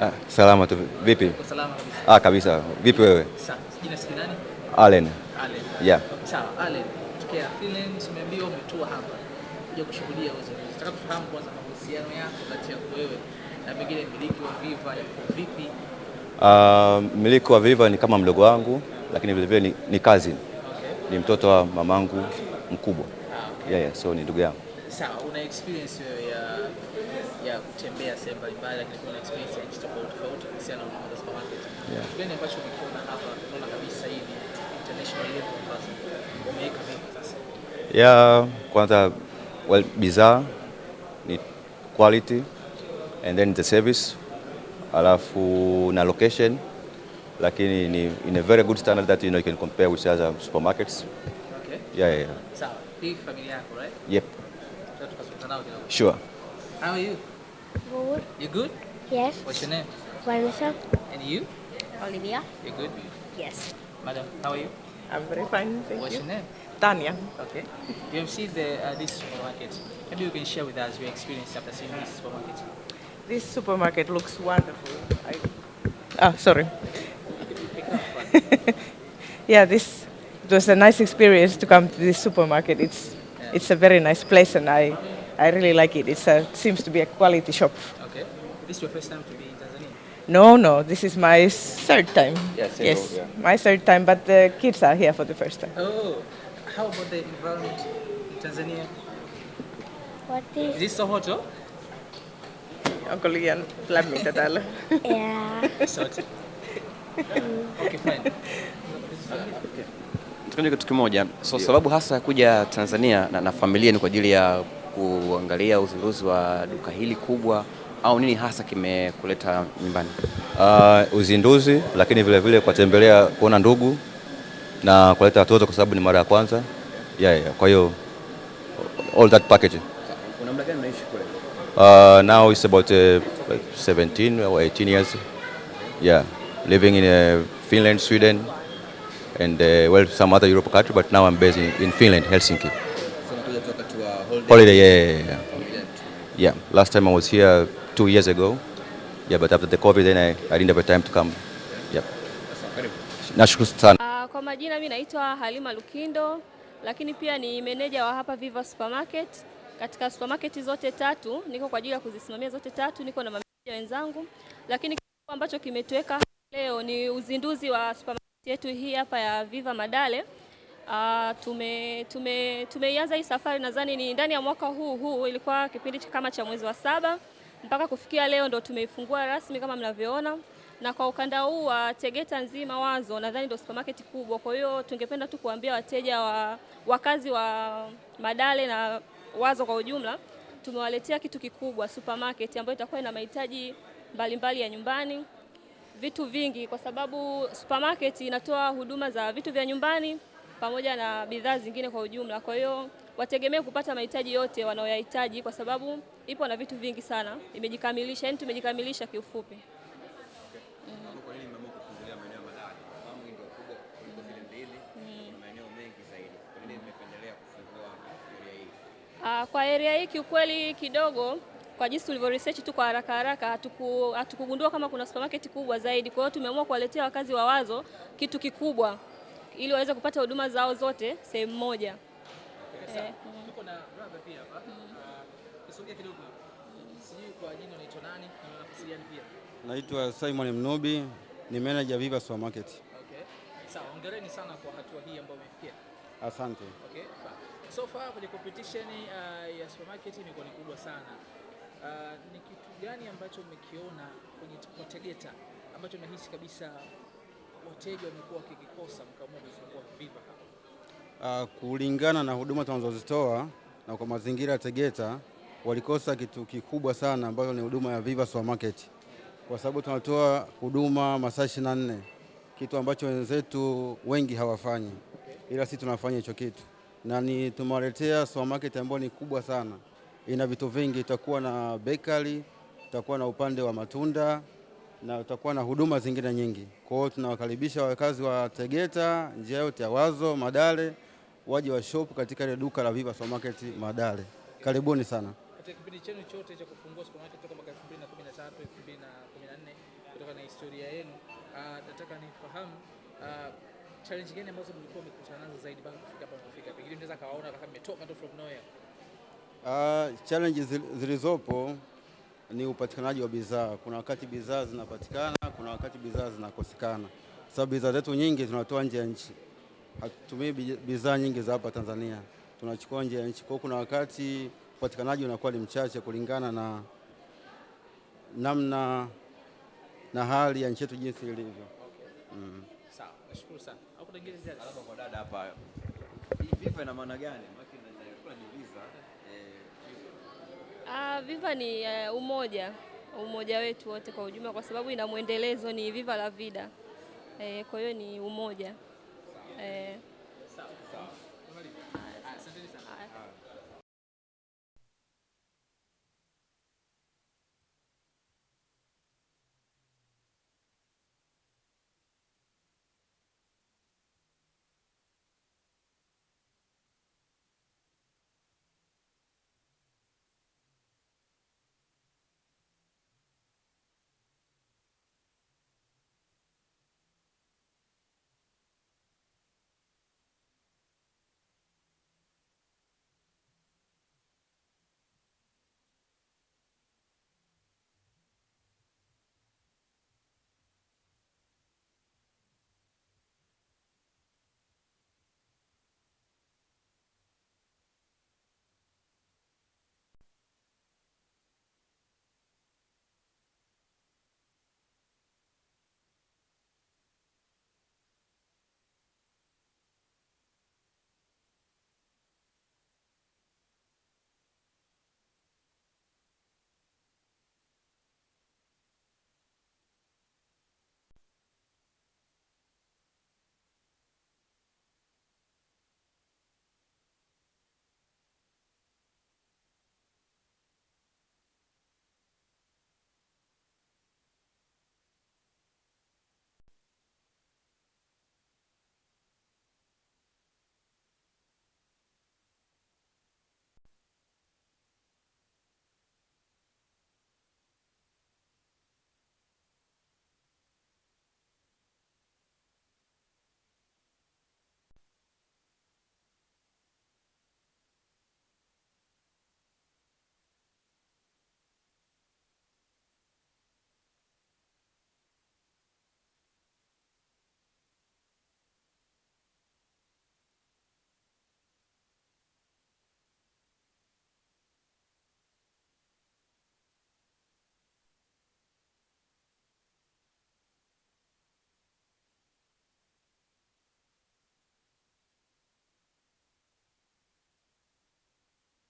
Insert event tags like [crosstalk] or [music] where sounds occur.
Ah, salama tu. Vipi? Salama kabisa. Ah, kabisa. Vipi wewe? Sawa. Jina si nani? Allen. Allen. Yeah. Sawa, Allen. Tokea Finland umeambiwa umetua hapa kuja kushuhudia uzinduzi. Nataka kufahamu kwanza mahusiano yako kati yako wewe na pengine mmiliki wa Viva yako vipi? Uh, mmiliki wa Viva ni kama mdogo wangu, lakini vile vile ni, ni cousin. Okay. Ni mtoto wa mamangu mkubwa. Ah, okay. Yeah, yeah, so ni ndugu yangu. Sawa, una experience wewe ya ya kutembea sehemu mbalimbali lakini kuna experience ya nchi tofauti tofauti kuhusiana na za supermarket. Yeah. Kitu gani ambacho umekiona hapa unaona kabisa hii ni international level ambazo umeweka vipi sasa? Yeah, kwanza well, bidhaa ni quality and then the service alafu na location lakini ni in a very good standard that you know you can compare with other supermarkets. Okay. Yeah, yeah, yeah. Sawa. Hii familia yako, right? Yep, sure. How are you? Good. You good? Yes. What's your name? Vanessa. And you? Olivia. You good? Yes. Madam, how are you? I'm very fine, thank What's you. your name? Tanya. Okay. You have seen the uh, this supermarket. Maybe you can share with us your experience after seeing this supermarket. This supermarket looks wonderful. I... Oh, sorry. [laughs] yeah, this it was a nice experience to come to this supermarket. It's it's a very nice place, and I I really like it. It's a, it seems to be a quality shop. Okay. This is your first time to be in Tanzania? No, no, this is my third time. Yeah, yes, old, yeah. my third time, but the kids are here for the first time. Oh, how about the environment in Tanzania? What Is is? it so hot? Oh? Onko liian lämmintä täällä? Yeah. It's hot. okay, fine. Tukaje kitu kimoja. So sababu hasa ya kuja Tanzania na, na familia ni kwa ajili ya kuangalia uzinduzi wa duka hili kubwa au nini hasa kimekuleta nyumbani? Uh, uzinduzi lakini vile vile kuwatembelea kuona ndugu na kuleta watoto kwa sababu ni mara ya kwanza. Yeah, yeah. Kwa hiyo all that package. Una muda gani unaishi kule? Uh, now it's about uh, 17 or 18 years. Yeah, living in uh, Finland, Sweden, and uh, well some other European country, but now I'm based in, in Finland, Helsinki. So unakuja tu wakati wa holiday. Yeah, yeah, yeah. Yeah, last time I was here two years ago. Yeah, but after the COVID, then I, I didn't have a time to come. Karibu. Nashukuru sana. Uh, Kwa majina mi naitwa Halima Lukindo, lakini pia ni meneja wa hapa Viva Supermarket. Katika supermarket zote tatu niko kwa ajili ya kuzisimamia zote tatu, niko na mameneja wenzangu, lakini ambacho kimetuweka leo ni uzinduzi wa supermarket yetu hii hapa ya Viva Madale. Uh, tume tume tumeianza hii safari. Nadhani ni ndani ya mwaka huu huu, ilikuwa kipindi kama cha mwezi wa saba. Mpaka kufikia leo ndo tumeifungua rasmi kama mnavyoona, na kwa ukanda huu wa Tegeta nzima Wazo nadhani ndo supermarket kubwa. Kwa hiyo tungependa tu kuambia wateja wa wakazi wa Madale na Wazo kwa ujumla, tumewaletea kitu kikubwa supermarket ambayo itakuwa ina mahitaji mbalimbali ya nyumbani. Vitu vingi, kwa sababu supermarket inatoa huduma za vitu vya nyumbani pamoja na bidhaa zingine kwa ujumla. Kwa hiyo wategemee kupata mahitaji yote wanayoyahitaji, kwa sababu ipo na vitu vingi sana, imejikamilisha, yani tumejikamilisha kiufupi. Kwa area hii? Ah, kwa area hii kiukweli kidogo kwa jinsi tulivyo research tu kwa haraka haraka hatuku, hatukugundua kama kuna supermarket kubwa zaidi. Kwa hiyo tumeamua kuwaletea wakazi wa Wazo kitu kikubwa ili waweze kupata huduma zao zote sehemu moja. Eh, Tuko na brother pia hapa. Ah, Kisogea kidogo. Sijui kwa jina unaitwa nani na nafasi gani pia? Naitwa Simon Mnubi, ni manager Viva Supermarket. Okay. Sawa, hongereni sana kwa hatua hii ambayo umefikia. Asante. Okay. So far kwenye competition uh, ya supermarket imekuwa ni kubwa sana. Uh, ni kitu gani ambacho umekiona kwenye kwa Tegeta ambacho unahisi kabisa wateja wamekuwa wakikikosa mkaamua kufungua Viva hapa? Uh, kulingana na huduma tunazozitoa na kwa mazingira ya Tegeta walikosa kitu kikubwa sana ambayo ni huduma ya Viva Supermarket, kwa sababu tunatoa huduma masaa 24 kitu ambacho wenzetu wengi hawafanyi, ila sisi tunafanya hicho kitu, na ni tumewaletea supermarket ambayo ni kubwa sana, ina vitu vingi. Itakuwa na bakery, itakuwa na upande wa matunda na utakuwa na huduma zingine nyingi. Kwa hiyo tunawakaribisha wakazi wa Tegeta, njia yote ya Wazo, Madale waje wa shop katika ile duka la Viva Supermarket Madale. Karibuni sana. Katika kipindi chenu chote cha kufungua supermarket toka mwaka 2013 2014 na historia yenu, uh, nataka nifahamu uh, challenge gani ambazo mlikuwa mmekutana nazo zaidi mpaka kufika hapa mfika. Pengine mnaweza kawaona kama mmetoka tu from nowhere. Uh, challenge zil- zilizopo ni upatikanaji wa bidhaa. Kuna wakati bidhaa zinapatikana, kuna wakati bidhaa zinakosekana, sababu bidhaa zetu nyingi tunatoa nje ya nchi, hatutumii bidhaa nyingi za hapa Tanzania, tunachukua nje ya nchi. Kwa kuna wakati upatikanaji unakuwa ni mchache kulingana na namna na hali ya nchi yetu jinsi ilivyo. Mm. Sawa, nashukuru sana. Au kuna ingine zaidi? Labda kwa dada hapa, hii FIFA ina maana gani? Maana nilikuwa najiuliza eh, Ah, Viva ni uh, umoja umoja wetu wote kwa ujumla, kwa sababu ina mwendelezo ni Viva la Vida. Eh, kwa hiyo ni umoja eh.